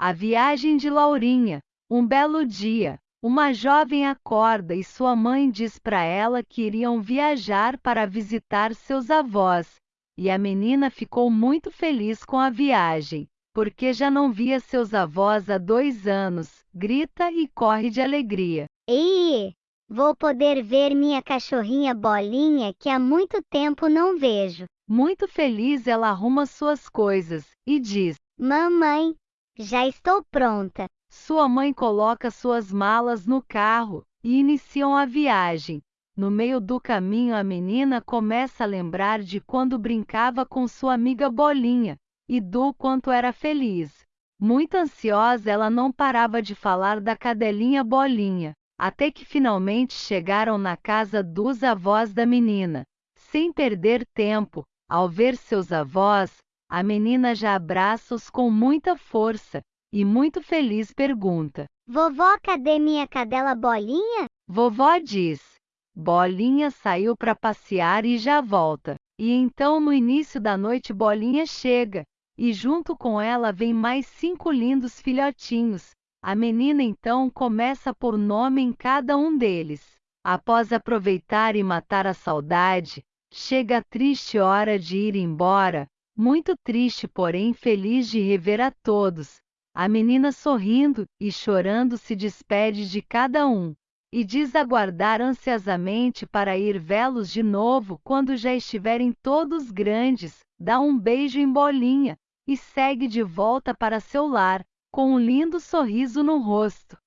A viagem de Laurinha. Um belo dia, uma jovem acorda e sua mãe diz para ela que iriam viajar para visitar seus avós. E a menina ficou muito feliz com a viagem, porque já não via seus avós há dois anos. Grita e corre de alegria. Ei, vou poder ver minha cachorrinha Bolinha que há muito tempo não vejo. Muito feliz, ela arruma suas coisas e diz: Mamãe, já estou pronta. Sua mãe coloca suas malas no carro e iniciam a viagem. No meio do caminho, a menina começa a lembrar de quando brincava com sua amiga Bolinha e do quanto era feliz. Muito ansiosa, ela não parava de falar da cadelinha Bolinha, até que finalmente chegaram na casa dos avós da menina. Sem perder tempo, ao ver seus avós, a menina já abraça-os com muita força e muito feliz pergunta: Vovó, cadê minha cadela Bolinha? Vovó diz: Bolinha saiu para passear e já volta. E então no início da noite Bolinha chega, e junto com ela vem mais cinco lindos filhotinhos. A menina então começa a pôr nome em cada um deles. Após aproveitar e matar a saudade, chega a triste hora de ir embora, muito triste porém feliz de rever a todos, a menina sorrindo e chorando se despede de cada um, e diz aguardar ansiosamente para ir vê-los de novo quando já estiverem todos grandes, dá um beijo em bolinha, e segue de volta para seu lar, com um lindo sorriso no rosto.